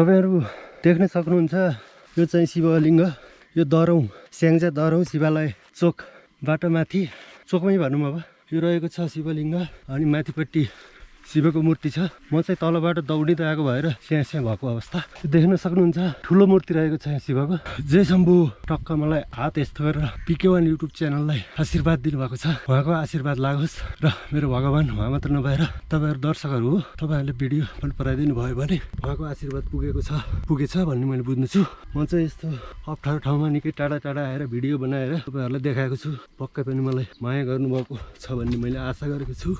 तपाईँहरू देख्न सक्नुहुन्छ यो चाहिँ शिवलिङ्ग यो दरौँ स्याङ्जा दरौँ शिवालय चोकबाट माथि चोकमै भनौँ अब। यो रहेको छ शिवलिङ्ग अनि माथिपट्टि शिवको मूर्ति छ। म चाहिँ तलबाट दौडिँदै आएको भएर स्याहाँ स्याहाँ भएको अवस्था। देख्न सक्नुहुन्छ ठुलो मूर्ति रहेको छ यहाँ शिवको। जय शम्भु। टक्क मलाई हात यस्तो गरेर पिके वान युट्युब च्यानललाई आशीर्वाद दिनुभएको छ। उहाँको आशीर्वाद लागोस् र मेरो भगवान् उहाँ मात्र नभएर तपाईँहरू दर्शकहरू हो तपाईँहरूले भिडियो मन पराइदिनु भयो भने उहाँको आशीर्वाद पुगेको छ। पुगेछ भन्ने मैले बुझ्दछु म चाहिँ यस्तो अप्ठ्यारो ठाउँमा निकै टाढा टाढा आएर भिडियो बनाएर तपाईँहरूलाई देखाएको छु। पक्कै पनि मलाई माया गर्नुभएको छ भन्ने मैले आशा गरेको छु।